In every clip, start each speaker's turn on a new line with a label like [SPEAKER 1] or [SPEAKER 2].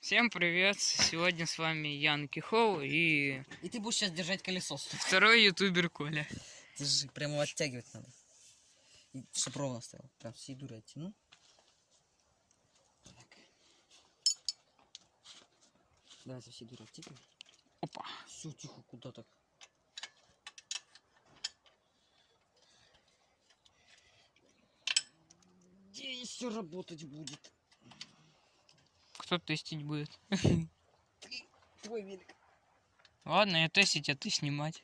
[SPEAKER 1] Всем привет! Сегодня с вами Ян Кихоу и
[SPEAKER 2] И ты будешь сейчас держать колесо.
[SPEAKER 1] второй ютубер Коля.
[SPEAKER 2] Держи, прямо его оттягивать надо. Чтоб ровно стоял. Прям всей дурой оттяну. Так. Давайте всей дурой оттягивай.
[SPEAKER 1] Опа.
[SPEAKER 2] Все, тихо, куда так? Где все работать будет?
[SPEAKER 1] Кто тестить будет?
[SPEAKER 2] Твой велик.
[SPEAKER 1] Ладно, я тестить, а ты снимать.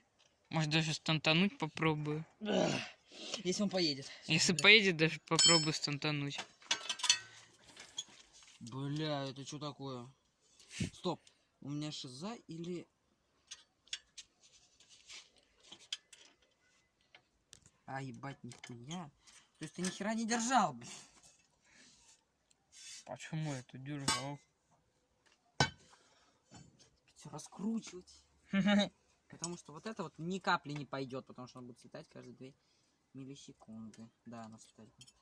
[SPEAKER 1] Может даже стантануть попробую.
[SPEAKER 2] Если он поедет.
[SPEAKER 1] Если
[SPEAKER 2] Бля.
[SPEAKER 1] поедет, даже попробую стантануть.
[SPEAKER 2] Бля, это что такое? Стоп. У меня шиза или... А, ебать, нихуя. То есть ты ни хера не держал, блин.
[SPEAKER 1] Почему это держал?
[SPEAKER 2] Все раскручивать. Потому что вот это вот ни капли не пойдет, потому что он будет слетать каждые 2 миллисекунды. Да, она слетать будет.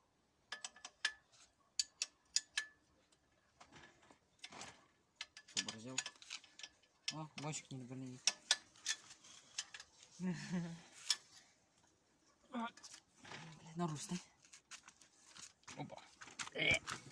[SPEAKER 2] Сообразил. О, гонщик не добрый. На русь, да?
[SPEAKER 1] Опа. О!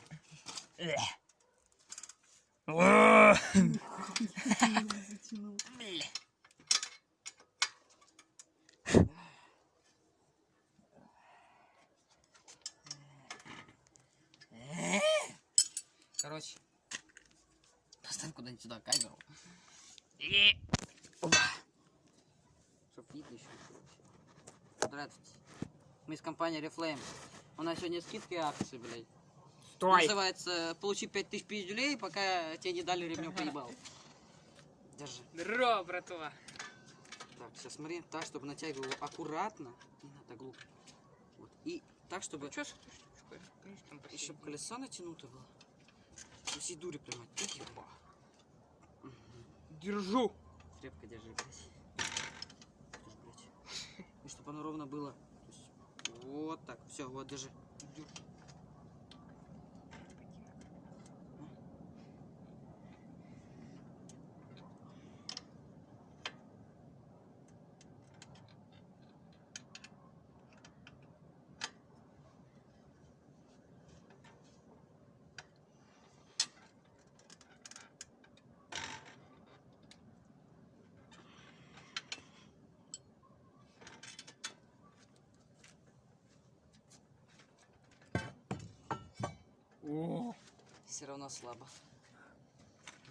[SPEAKER 2] Короче. Поставь куда-нибудь сюда камеру.
[SPEAKER 1] И-
[SPEAKER 2] Чтоб видно еще. Здравствуйте. Мы из компании Reflame. У нас сегодня скидки и акции, блядь.
[SPEAKER 1] Стой!
[SPEAKER 2] Называется «Получи 5000 пиздюлей, пока тебе не дали ремнем поебал». Держи.
[SPEAKER 1] Здорово, братва!
[SPEAKER 2] Так, сейчас смотри. Так, чтобы натягивал аккуратно. Не надо глупо. Вот. И так, чтобы...
[SPEAKER 1] С этой штучкой? Видишь, там
[SPEAKER 2] И чтобы колесо натянуто было. Со всей дури прям оттягивай. Мгм.
[SPEAKER 1] Держу!
[SPEAKER 2] Крепко держи, блядь. И чтобы оно ровно было. Есть, вот так. Все, вот, держи.
[SPEAKER 1] О!
[SPEAKER 2] Все равно слабо.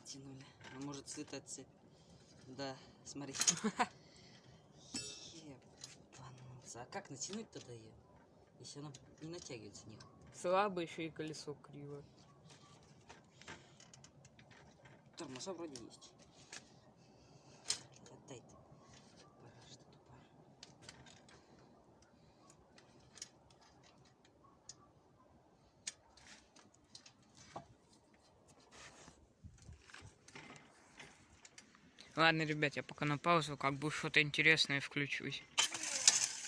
[SPEAKER 2] Тянули. Он может слетать цепь. Да, смотри. Ебануться. А как натянуть тогда ее? Если она не натягивается них.
[SPEAKER 1] Слабо еще и колесо криво.
[SPEAKER 2] Тормоза вроде есть.
[SPEAKER 1] Ладно, ребят, я пока на паузу, как бы что-то интересное включусь.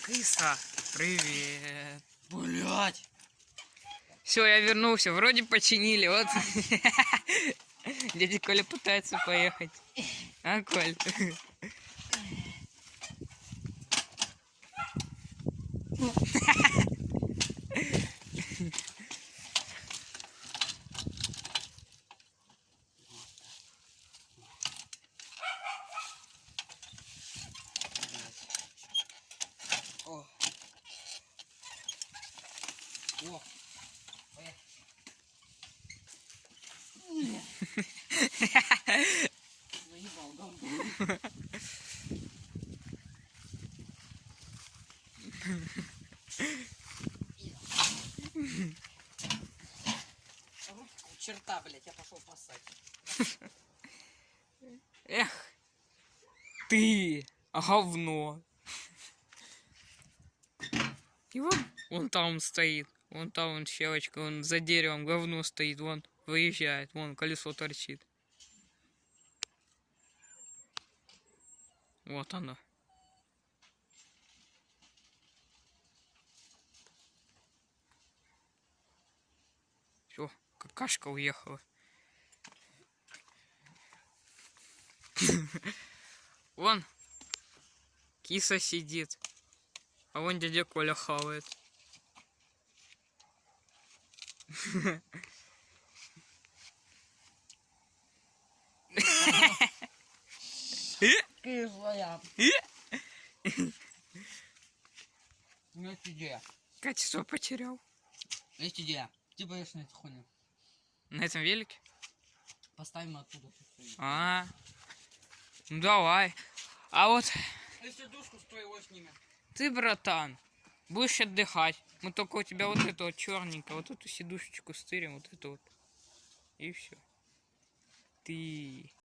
[SPEAKER 1] Крыса, привет.
[SPEAKER 2] Блять!
[SPEAKER 1] Все, я вернулся. Вроде починили, вот. Дядя Коля пытается поехать. А, Коль?
[SPEAKER 2] О. Черта, блядь, я пошел пасать.
[SPEAKER 1] Эх, ты, говно. Вон, вон там стоит. Вон там вон щелочка, вон за деревом говно стоит, вон выезжает, вон колесо торчит. Вот оно. Все, какашка уехала. Вон. Киса сидит. А вон дядя Коля хавает.
[SPEAKER 2] Кислая. У меня есть идея.
[SPEAKER 1] Качество потерял.
[SPEAKER 2] Есть идея. Ты поешь на эту хуйню.
[SPEAKER 1] На этом велике?
[SPEAKER 2] Поставим оттуда. всё стоит.
[SPEAKER 1] А, ну давай. А вот
[SPEAKER 2] Если душку с твоего снимем.
[SPEAKER 1] ты, братан, будешь отдыхать. Мы только у тебя вот это вот черненько, вот эту сидушечку стырим, вот эту вот. И все. Ты